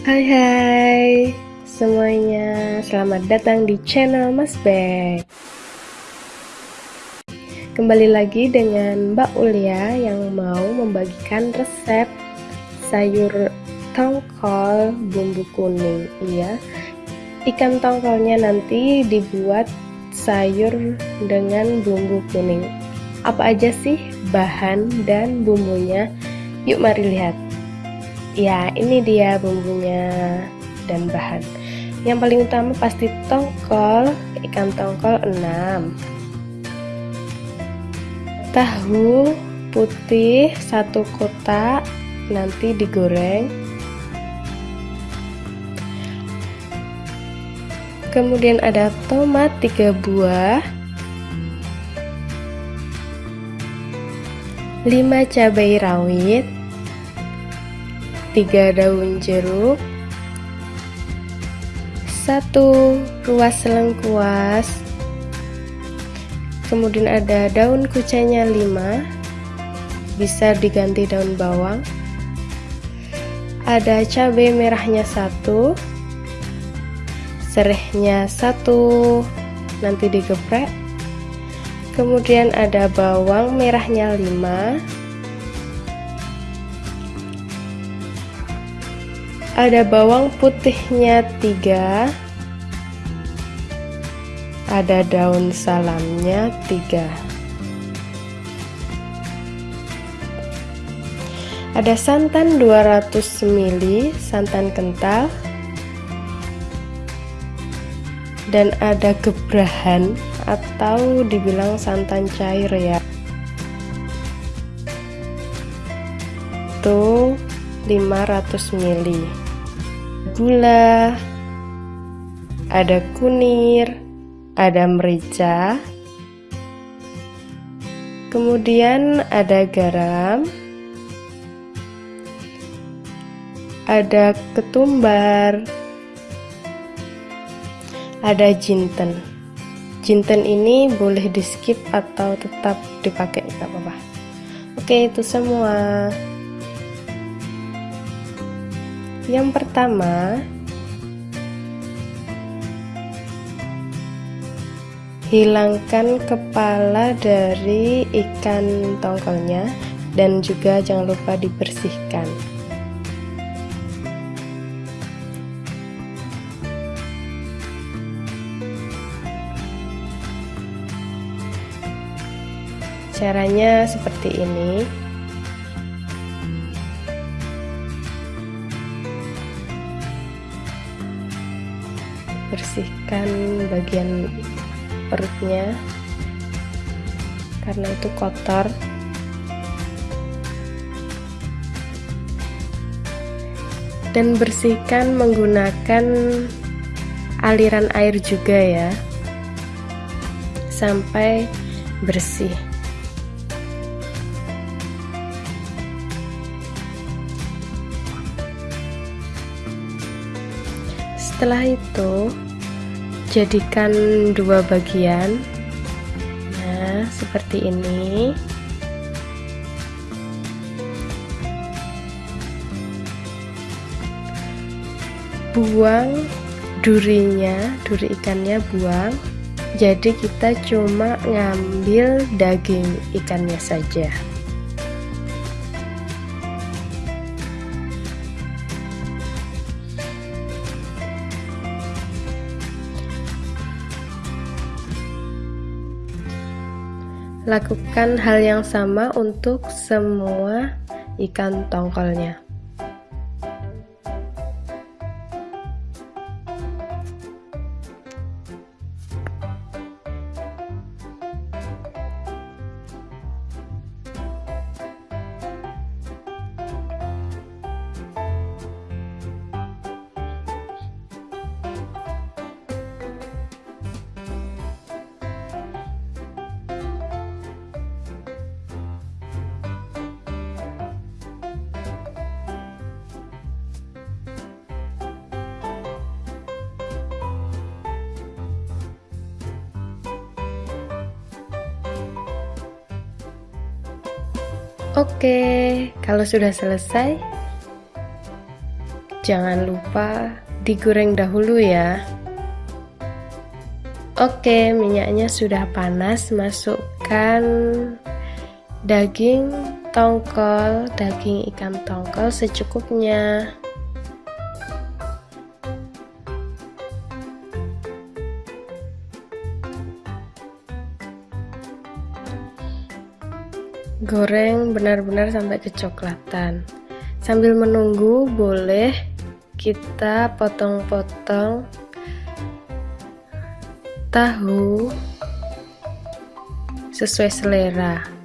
Hai hai. Semuanya, selamat datang di channel Mas Bek Kembali lagi dengan Mbak Ulia yang mau membagikan resep sayur tongkol bumbu kuning. Iya, ikan tongkolnya nanti dibuat sayur dengan bumbu kuning. Apa aja sih bahan dan bumbunya? Yuk mari lihat ya ini dia bumbunya dan bahan. Yang paling utama pasti tongkol ikan tongkol 6 tahu putih satu kotak nanti digoreng. Kemudian ada tomat 3 buah. 5 cabai rawit 3 daun jeruk 1 ruas lengkuas kemudian ada daun kucainya 5 bisa diganti daun bawang ada cabai merahnya 1 serehnya 1 nanti digeprek kemudian ada bawang merahnya 5 ada bawang putihnya tiga. Ada daun salamnya tiga. Ada santan 200 ml santan kental. Dan ada gebrahan atau dibilang santan cair ya. Itu 500 ml gula, ada kunir, ada merica, kemudian ada garam, ada ketumbar, ada jinten. Jinten ini boleh di skip atau tetap dipakai nggak apa-apa. Oke itu semua. Yang pertama, hilangkan kepala dari ikan tongkolnya dan juga jangan lupa dibersihkan. Caranya seperti ini. Bersihkan bagian perutnya. Karena itu kotor. Dan bersihkan menggunakan aliran air juga ya. Sampai bersih. Setelah itu jadikan dua bagian. Nah seperti ini. Buang durinya duri ikannya buang. Jadi kita cuma ngambil daging ikannya saja Lakukan hal yang sama untuk semua ikan tongkolnya. Oke, kalau sudah selesai, jangan lupa digoreng dahulu ya. Oke minyaknya sudah panas masukkan daging tongkol daging ikan tongkol secukupnya goreng benar-benar sampai kecoklatan. Sambil menunggu boleh kita potong-potong tahu sesuai selera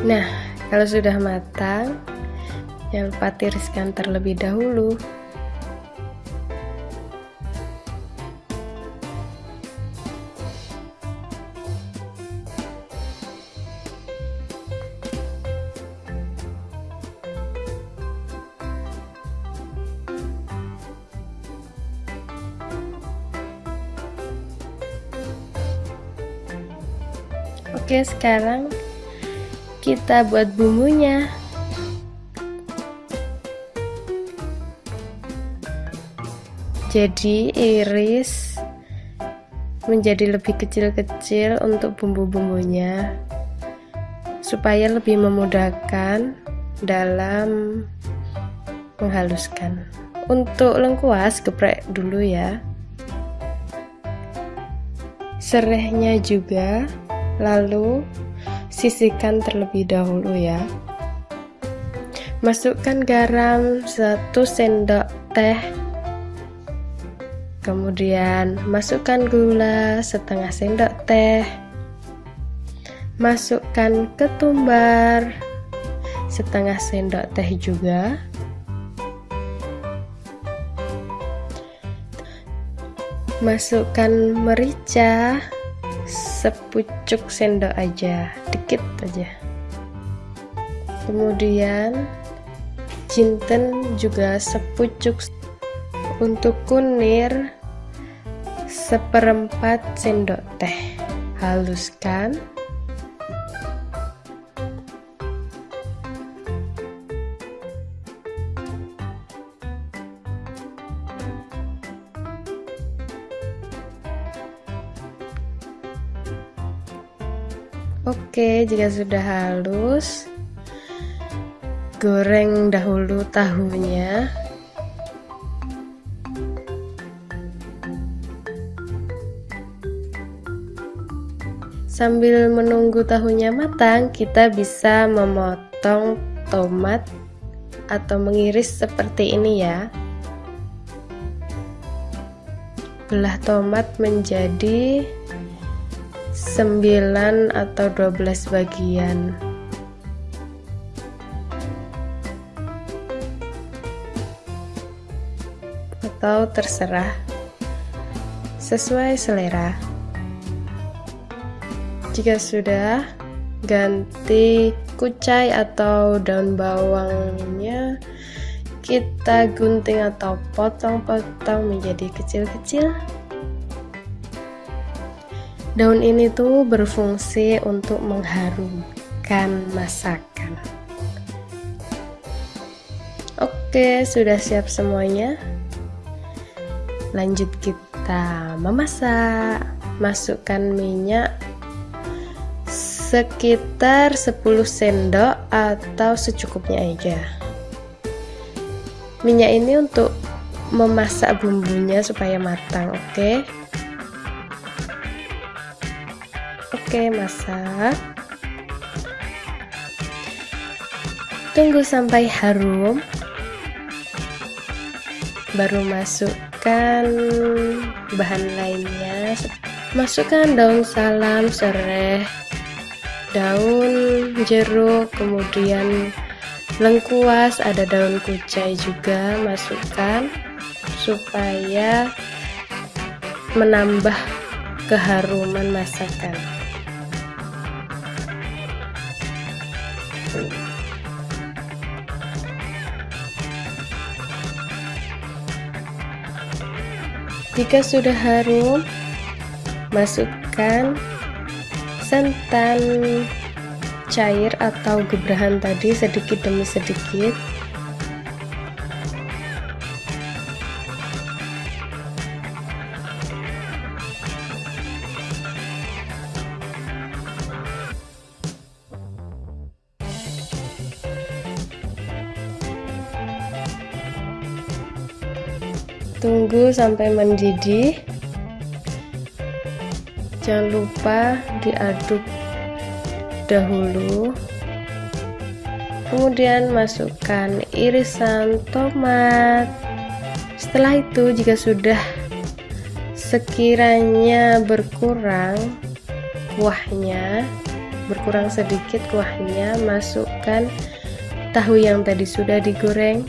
Nah, kalau sudah matang, jangan lupa tiriskan terlebih dahulu. Oke, sekarang kita buat bumbunya. Jadi iris menjadi lebih kecil-kecil untuk bumbu-bumbunya supaya lebih memudahkan dalam menghaluskan. Untuk lengkuas geprek dulu ya. Serehnya juga lalu sisihkan terlebih dahulu ya. Masukkan garam 1 sendok teh. Kemudian masukkan gula setengah sendok teh. Masukkan ketumbar setengah sendok teh juga. Masukkan merica sepucuk sendok aja dikit aja. Kemudian jinten juga sepucuk untuk kunir seperempat sendok teh. Haluskan Oke, jika sudah halus, goreng dahulu tahunya. Sambil menunggu tahunya matang, kita bisa memotong tomat atau mengiris seperti ini ya. Belah tomat menjadi 9 atau 12 bagian. Atau terserah. Sesuai selera. Jika sudah ganti kucai atau daun bawangnya. Kita gunting atau potong-potong menjadi kecil-kecil Daun ini tuh berfungsi untuk mengharumkan masakan. Oke, sudah siap semuanya. Lanjut kita memasak. Masukkan minyak sekitar 10 sendok atau secukupnya aja. Minyak ini untuk memasak bumbunya supaya matang, oke? Okay? Oke, masak. Tunggu sampai harum. Baru masuk masukkan bahan lainnya masukkan daun salam serai daun jeruk kemudian lengkuas ada daun kucai juga masukkan supaya menambah keharuman masakan jika sudah harum masukkan santan cair atau gebrahan tadi sedikit demi sedikit tunggu sampai mendidih. Jangan lupa diaduk dahulu. Kemudian masukkan irisan tomat. Setelah itu jika sudah sekiranya berkurang kuahnya berkurang sedikit kuahnya masukkan tahu yang tadi sudah digoreng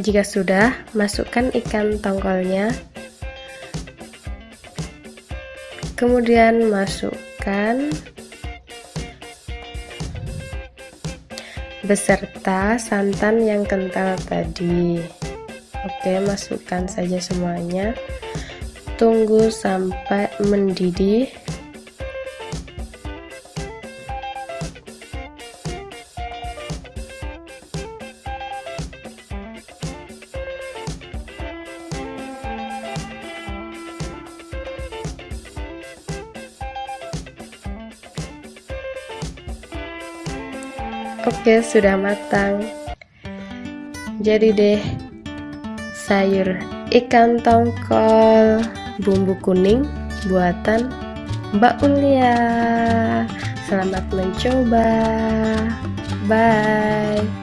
Jika sudah, masukkan ikan tongkolnya. Kemudian masukkan beserta santan yang kental tadi. Oke, masukkan saja semuanya. Tunggu sampai mendidih. Oke, sudah matang. Jadi deh sayur ikan tongkol bumbu kuning buatan Mbak Ulia. Selamat mencoba. Bye.